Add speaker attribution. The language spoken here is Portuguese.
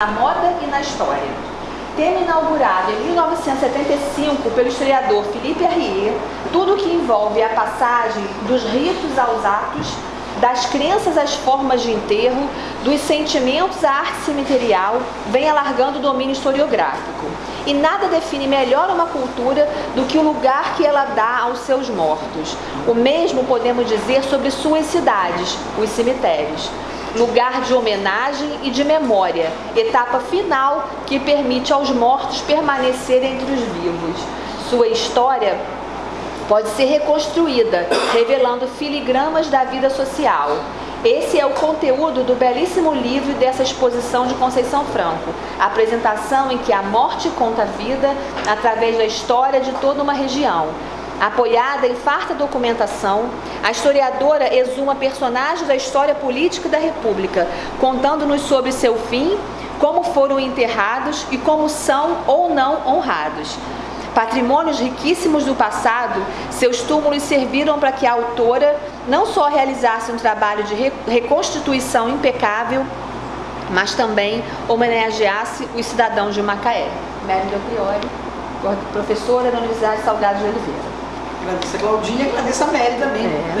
Speaker 1: na moda e na história. Tema inaugurado em 1975 pelo historiador Philippe Arrier, tudo que envolve a passagem dos ritos aos atos, das crenças às formas de enterro, dos sentimentos à arte cemiterial, vem alargando o domínio historiográfico. E nada define melhor uma cultura do que o lugar que ela dá aos seus mortos. O mesmo podemos dizer sobre suas cidades, os cemitérios lugar de homenagem e de memória, etapa final que permite aos mortos permanecer entre os vivos. Sua história pode ser reconstruída, revelando filigramas da vida social. Esse é o conteúdo do belíssimo livro dessa exposição de Conceição Franco, apresentação em que a morte conta a vida através da história de toda uma região, Apoiada em farta documentação, a historiadora exuma personagens da história política da República, contando-nos sobre seu fim, como foram enterrados e como são ou não honrados. Patrimônios riquíssimos do passado, seus túmulos serviram para que a autora não só realizasse um trabalho de reconstituição impecável, mas também homenageasse os cidadãos de Macaé. Mérida Priori, professora da Universidade Salgado de Oliveira
Speaker 2: agradeço a Claudinha e agradeço a Mary também. É.